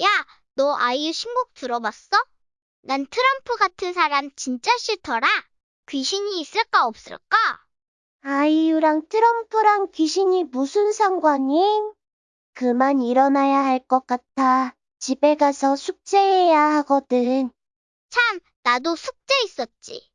야, 너 아이유 신곡 들어봤어? 난 트럼프 같은 사람 진짜 싫더라. 귀신이 있을까 없을까? 아이유랑 트럼프랑 귀신이 무슨 상관임? 그만 일어나야 할 것 같아. 집에 가서 숙제해야 하거든. 참, 나도 숙제 있었지.